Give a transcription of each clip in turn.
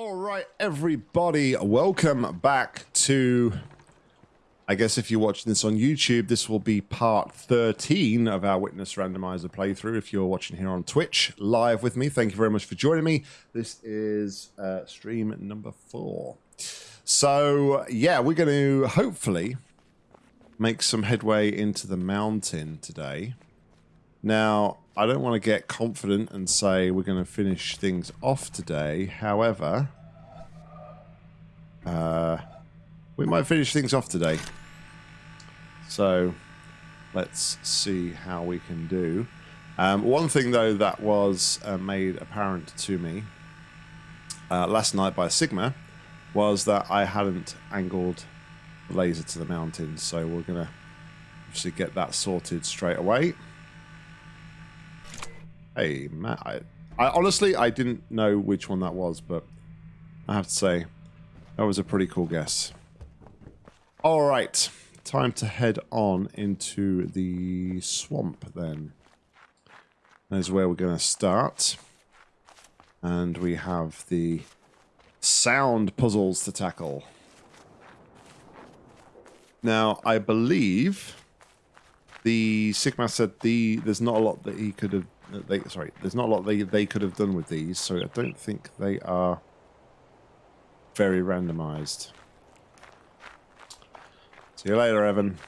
All right, everybody, welcome back to. I guess if you're watching this on YouTube, this will be part 13 of our Witness Randomizer playthrough. If you're watching here on Twitch live with me, thank you very much for joining me. This is uh, stream number four. So, yeah, we're going to hopefully make some headway into the mountain today. Now, I don't want to get confident and say we're going to finish things off today. However, uh, we might finish things off today. So, let's see how we can do. Um, one thing, though, that was uh, made apparent to me uh, last night by Sigma was that I hadn't angled the laser to the mountain. So we're going to obviously get that sorted straight away. Hey, Matt. I, I honestly, I didn't know which one that was, but I have to say, that was a pretty cool guess. All right, time to head on into the swamp then. That's where we're going to start. And we have the sound puzzles to tackle. Now, I believe the Sigma said the there's not a lot that he could have they sorry, there's not a lot they they could have done with these, so I don't think they are very randomized. See you later, Evan.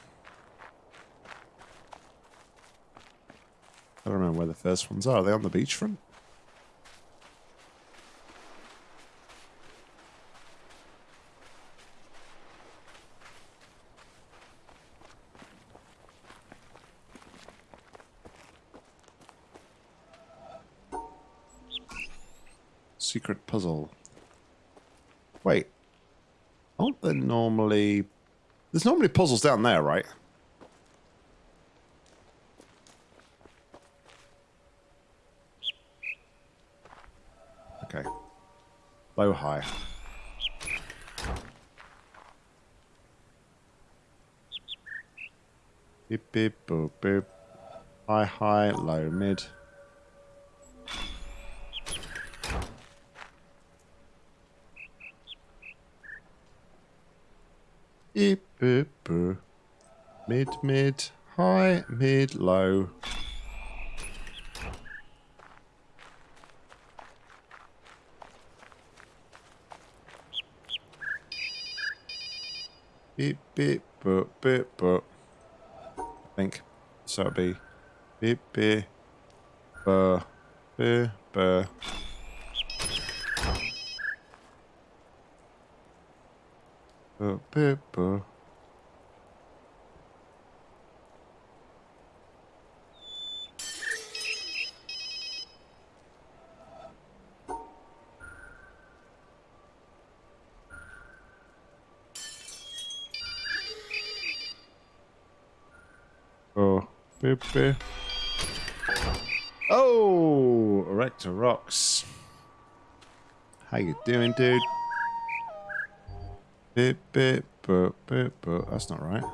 I don't remember where the first ones are. Are they on the beachfront? Secret puzzle. Wait. Aren't there normally... There's normally puzzles down there, right? Okay. Low, high. Beep, beep, boop, boop. High, high, low, mid. Beep, boop. Mid, mid, high, mid, low. Beep, beep, boop, beep, boop. I think. So it'll be beep, beep, burr, beep, burr. Paper. Oh, Pepe. Oh, Erector Rocks. How you doing, dude? Beep, beep, boop, beep, boop. That's not right.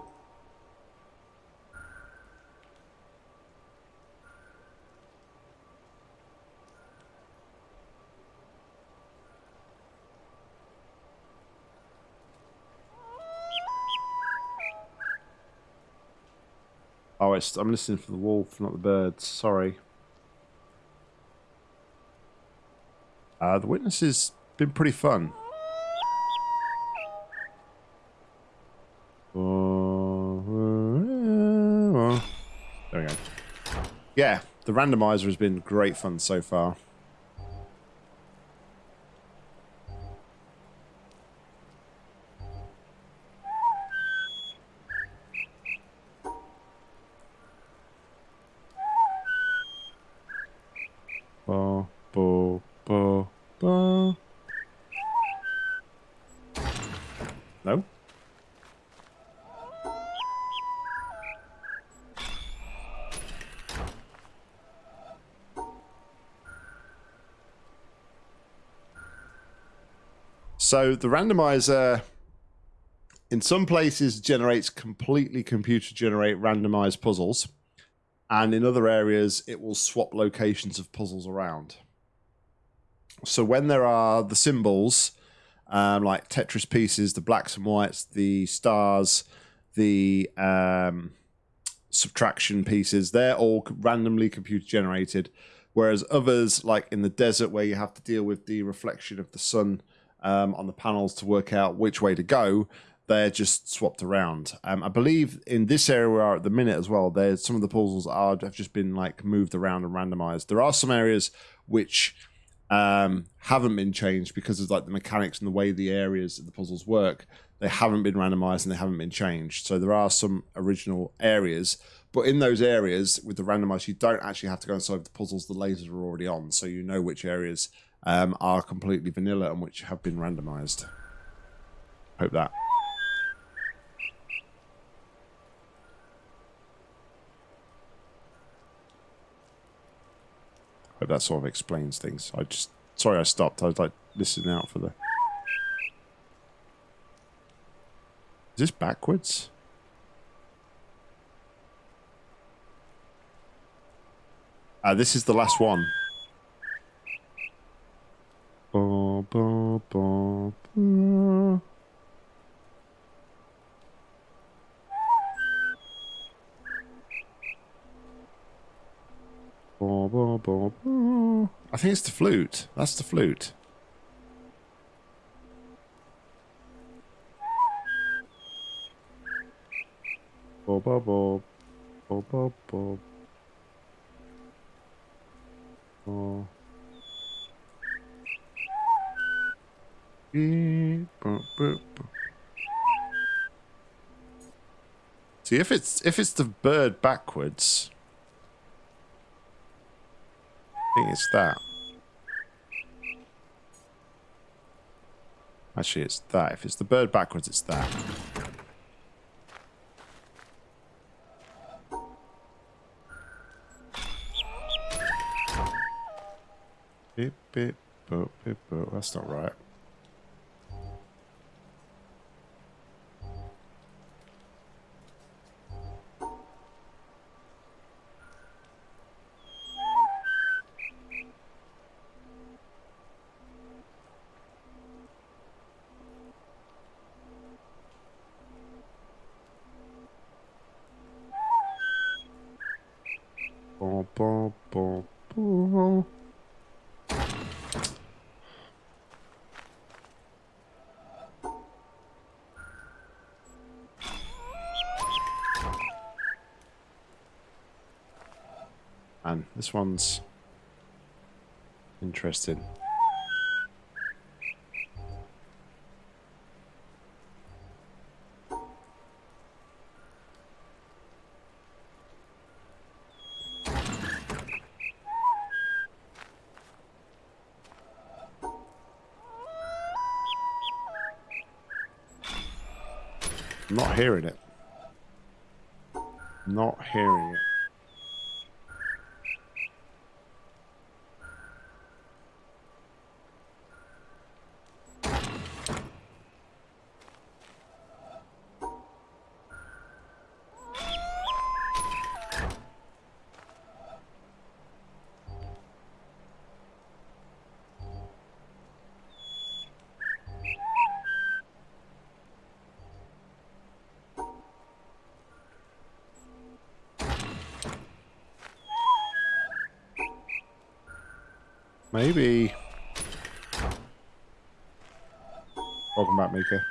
Oh, I'm listening for the wolf, not the birds. Sorry. Uh, the witness has been pretty fun. Yeah, the randomizer has been great fun so far. So the randomizer in some places generates completely computer generate randomized puzzles and in other areas it will swap locations of puzzles around So when there are the symbols, um, like Tetris pieces, the blacks and whites, the stars, the um, subtraction pieces, they're all randomly computer generated. Whereas others, like in the desert, where you have to deal with the reflection of the sun um, on the panels to work out which way to go, they're just swapped around. Um, I believe in this area we are at the minute as well. There's some of the puzzles are have just been like moved around and randomized. There are some areas which um, haven't been changed because of like the mechanics and the way the areas of the puzzles work. They haven't been randomized and they haven't been changed. So there are some original areas, but in those areas with the randomized, you don't actually have to go and solve the puzzles. The lasers are already on, so you know which areas um, are completely vanilla and which have been randomized. Hope that. Hope that sort of explains things. I just sorry I stopped. I was like listening out for the. Is this backwards? Uh, this is the last one. Ba, ba, ba. I think it's the flute. That's the flute. Ba. Ba, ba, ba. Ba. See if it's if it's the bird backwards. I think it's that. Actually, it's that. If it's the bird backwards, it's that. Beep, beep, boop, beep, boop. That's not right. Bum, bum, bum, bum. And this one's interesting. Hearing it. Not hearing it. Maybe. Welcome back, Mika.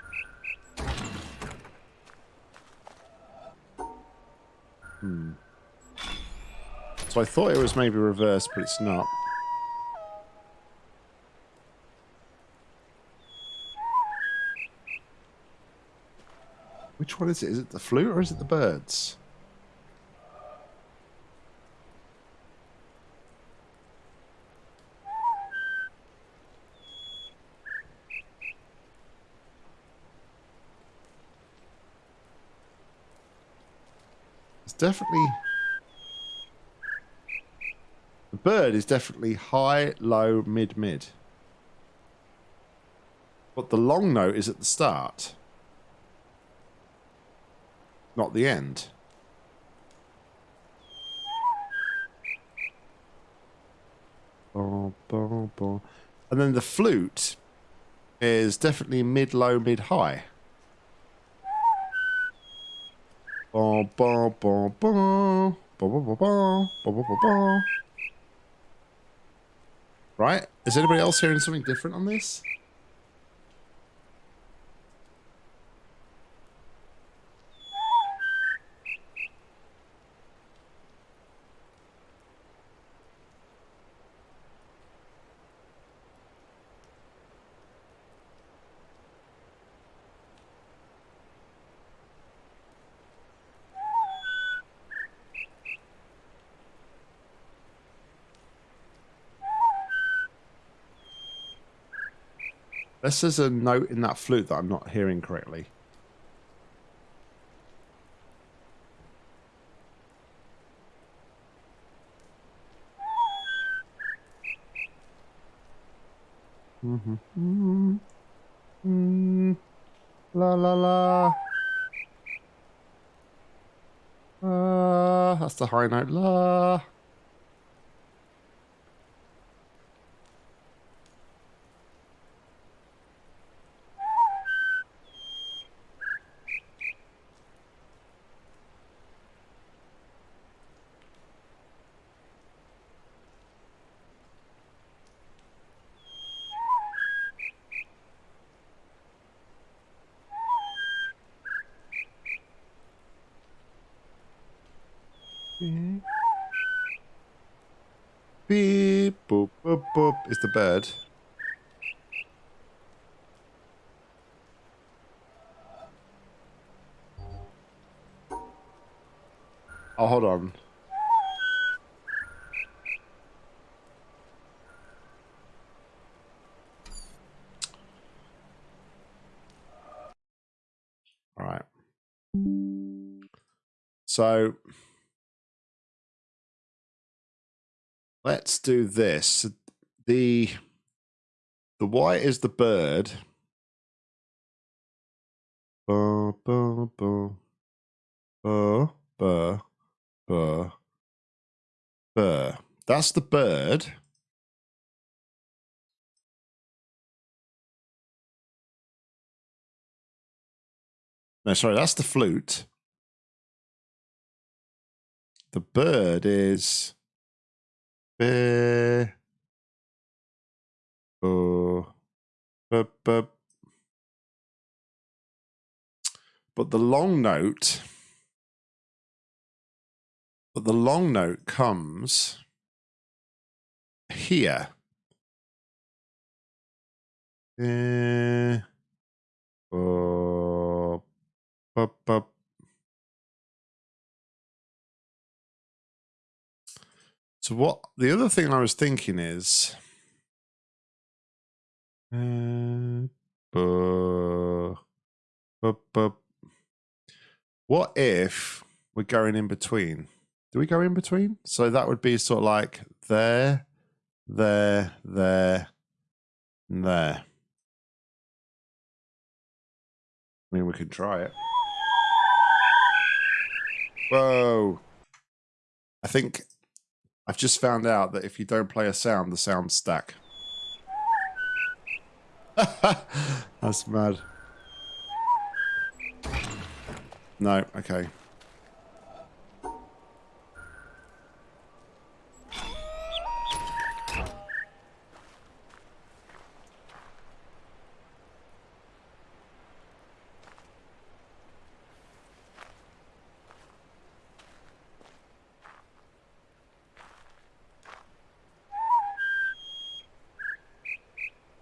Hmm. So I thought it was maybe reversed, but it's not. Which one is it? Is it the flute or is it the birds? It's definitely... The bird is definitely high, low, mid, mid. But the long note is at the start. Not the end. And then the flute is definitely mid low, mid high. Right? Is anybody else hearing something different on this? Unless there's a note in that flute that I'm not hearing correctly. Mm-hmm. Mm -hmm. La la la. Uh, that's the high note. La. Mm-hmm. Beep, boop, boop, boop is the bird. Oh, hold on. All right. So let's do this. The the white is the bird. Ba, ba, ba. Ba, ba, ba, ba. That's the bird. No, sorry, that's the flute. The bird is be, bu, bu, bu. But the long note, but the long note comes here. Eh, bu, bu, bu, So what the other thing I was thinking is uh, what if we're going in between? Do we go in between? So that would be sort of like there, there, there, there. I mean, we could try it. Whoa. I think I've just found out that if you don't play a sound, the sounds stack. That's mad. No, okay.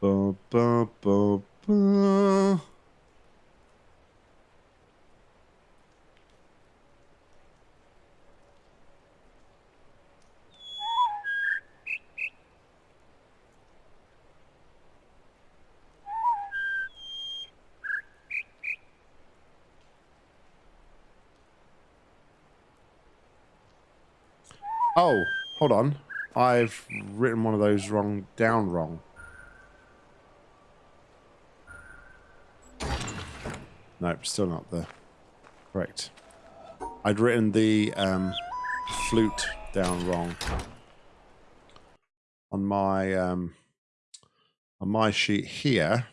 Ba, Oh, hold on. I've written one of those wrong down wrong. Nope, still not there. Correct. I'd written the um, flute down wrong on my um, on my sheet here.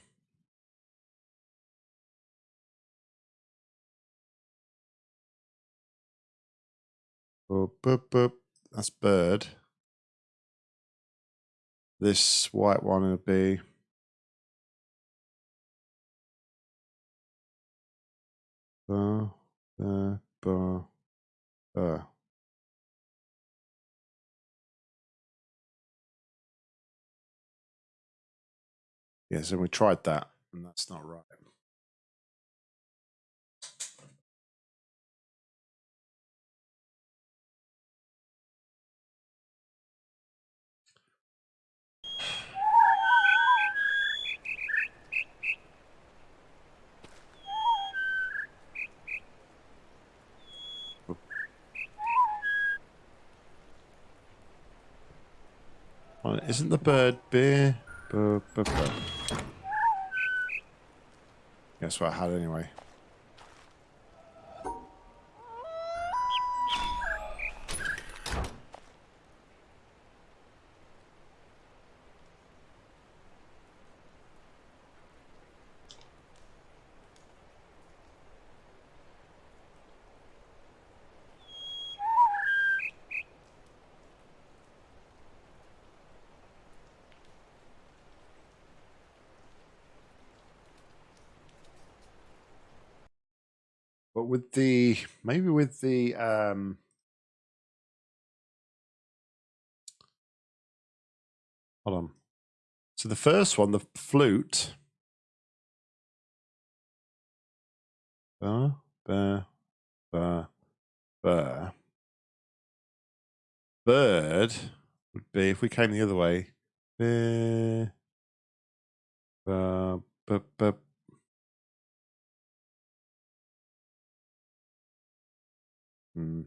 Boop, boop, boop. That's bird. This white one would be uh, uh, uh, uh. Yes, and we tried that, and that's not right. Isn't the bird beer? Buh, buh, buh. Guess what I had anyway. With the maybe with the um hold on. So the first one, the flute. Uh, uh, uh, uh. Bird would be if we came the other way. Uh, uh, uh, uh, Mm.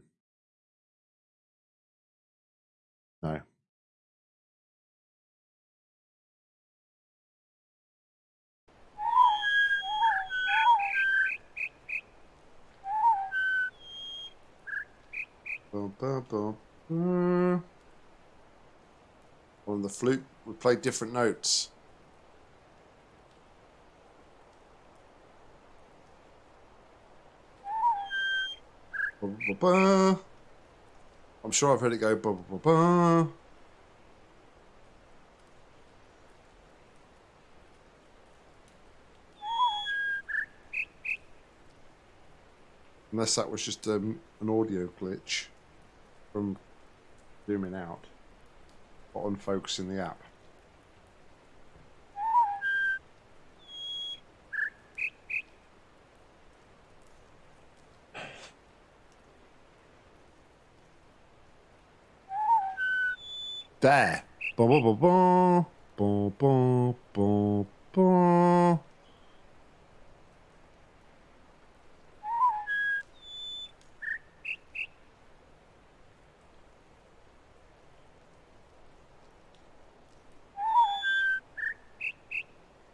No. Boom, boom, boom. Mm. On the flute, we play different notes. I'm sure I've heard it go. Ba, ba, ba, Unless that was just um, an audio glitch from zooming out or unfocusing the app. There. Boom, boom, boom, boom. Boom, boom, boom, boom.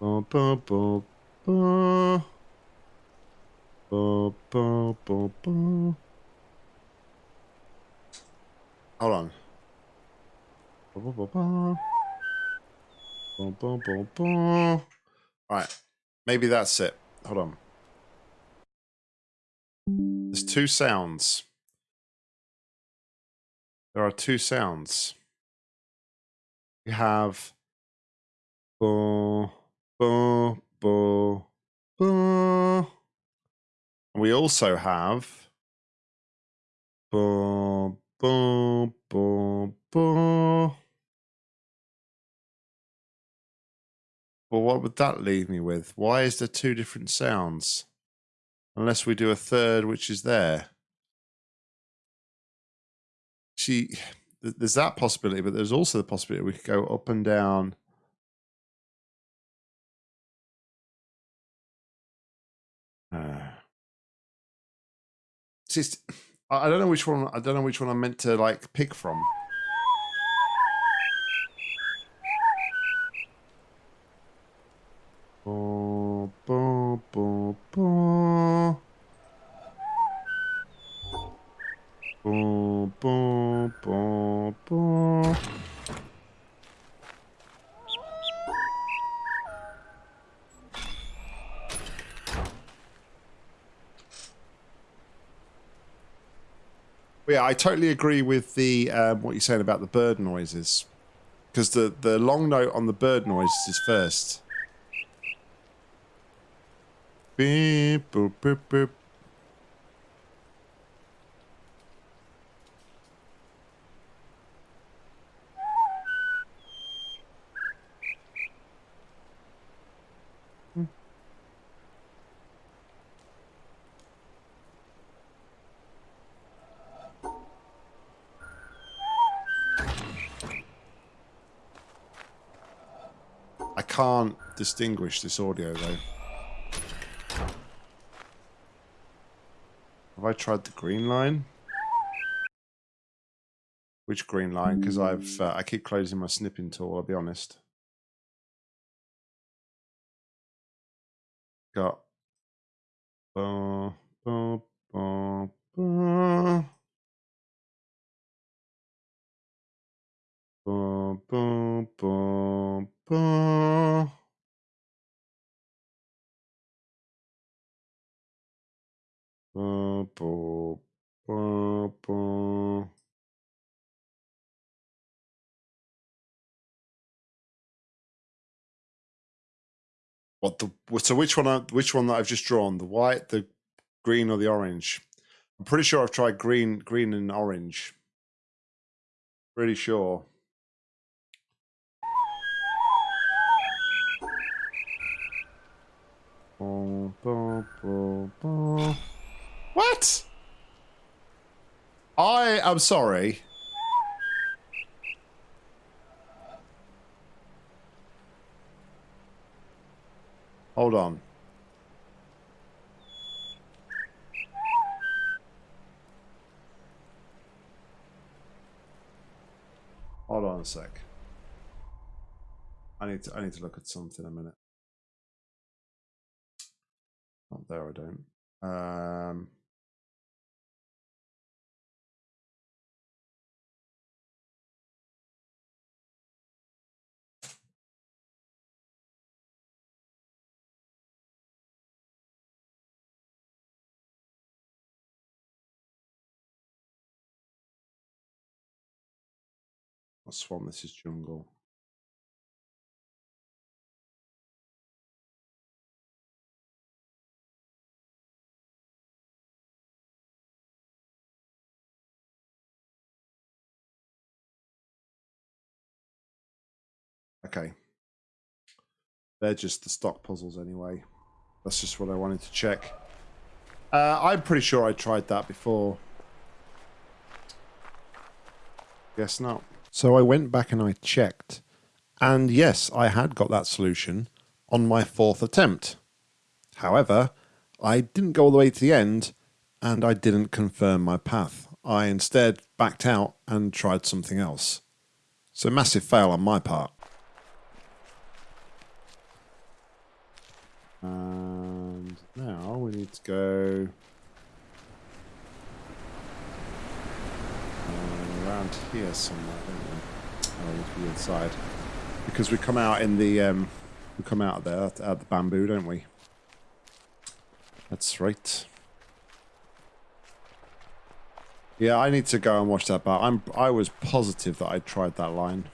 Boom, boom, boom, boom. Boom, boom, boom, boom. Hold on. Boom, boom, boom. Boom, boom, boom, boom. Right. Maybe that's it. Hold on. There's two sounds. There are two sounds. We have boom, boom, boom, boom. We also have boom, boom. Well, what would that leave me with? Why is there two different sounds? Unless we do a third, which is there. See, there's that possibility, but there's also the possibility we could go up and down. Uh, just, I don't know which one. I don't know which one I'm meant to like pick from. Boom, boom, boom, boom. But yeah, I totally agree with the um, what you're saying about the bird noises, because the the long note on the bird noises is first. Beep, boop, boop, boop. I can't distinguish this audio though. Have I tried the green line? Which green line? Because I've uh, I keep closing my snipping tool. I'll be honest. Got. What the? So which one? I- Which one that I've just drawn? The white, the green, or the orange? I'm pretty sure I've tried green, green and orange. Pretty sure. What? I am sorry. Hold on. Hold on a sec. I need to I need to look at something a minute. Not there, I don't. Um, not this is Jungle. Okay. They're just the stock puzzles anyway. That's just what I wanted to check. Uh, I'm pretty sure I tried that before. Guess not. So I went back and I checked. And yes, I had got that solution on my fourth attempt. However, I didn't go all the way to the end and I didn't confirm my path. I instead backed out and tried something else. So massive fail on my part. And now we need to go uh, around here somewhere, don't we? Oh, the inside. Because we come out in the um, we come out there at, at the bamboo, don't we? That's right. Yeah, I need to go and watch that back. I'm I was positive that I tried that line.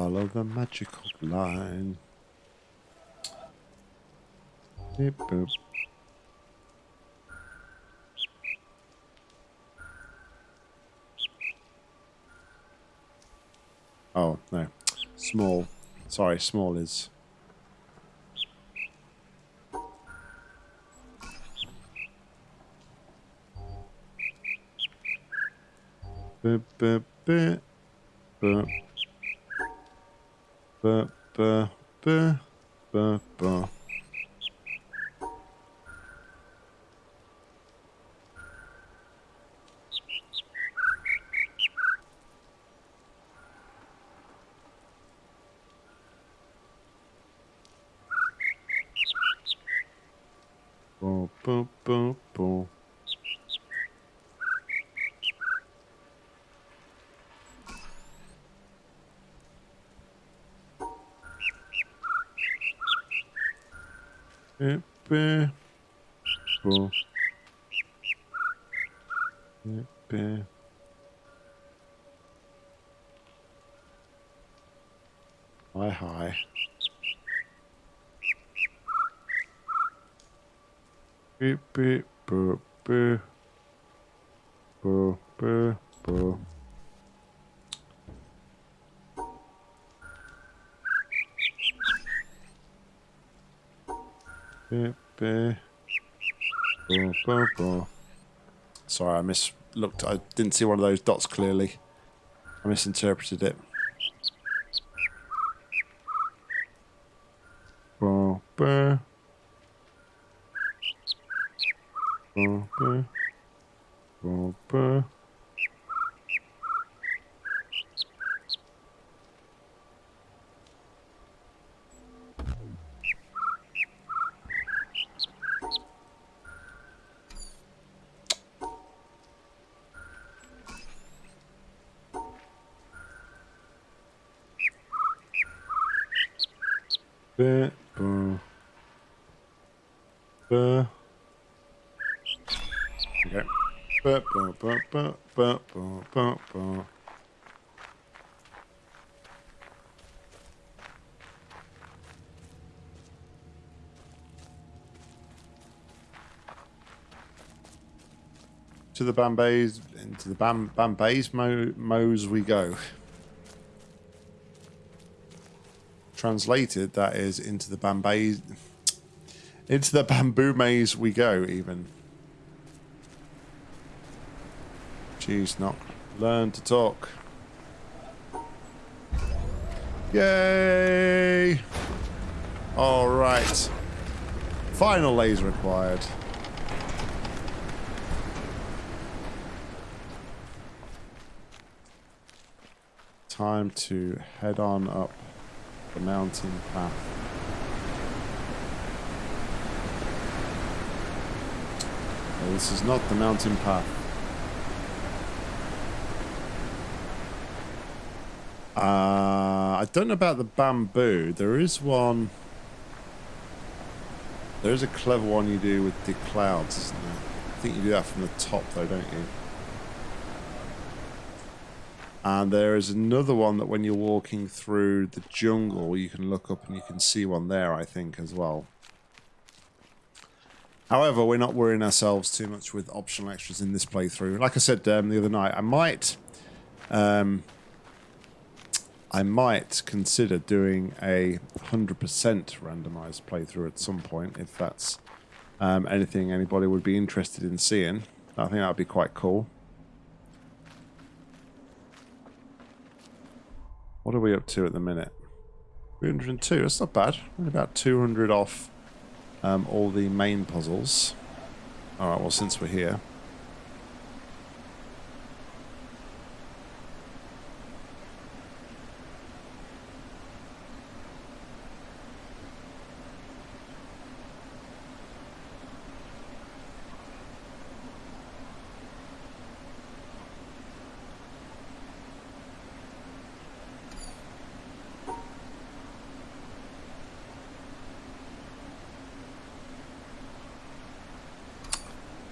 Follow the magical line. Beep, boop. Oh, no. Small. Sorry, small is. Ba, ba, ba, ba, ba. Boom, boom, boom, boom. Hi, hi. Beep, beep, boo, boo. Boo, boo, boo. Sorry, I mis looked. I didn't see one of those dots clearly. I misinterpreted it. Boo, boo, boo. To the Bambays, into the Bam Bambays mo we go. Translated, that is into the Bambays, into the bamboo maze we go. Even. Jeez, not Learn to talk. Yay! All right. Final laser required. Time to head on up the mountain path. No, this is not the mountain path. Uh, I don't know about the bamboo. There is one. There is a clever one you do with the clouds, isn't there? I think you do that from the top, though, don't you? And there is another one that when you're walking through the jungle, you can look up and you can see one there, I think, as well. However, we're not worrying ourselves too much with optional extras in this playthrough. Like I said um, the other night, I might... Um, I might consider doing a 100% randomized playthrough at some point, if that's um, anything anybody would be interested in seeing. I think that would be quite cool. What are we up to at the minute? 302, that's not bad. We're about 200 off um, all the main puzzles. Alright, well since we're here.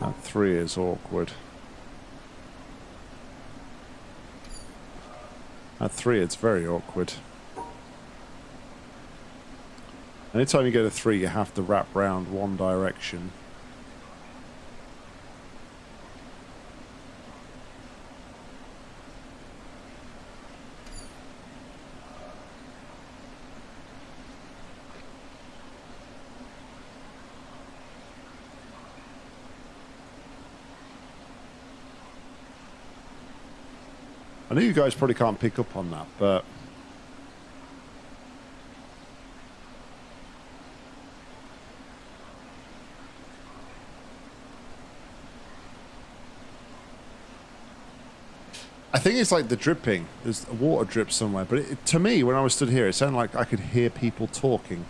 That three is awkward. At three, it's very awkward. Anytime you get a three, you have to wrap round one direction. I know you guys probably can't pick up on that, but I think it's like the dripping. There's a water drip somewhere, but it, to me, when I was stood here, it sounded like I could hear people talking.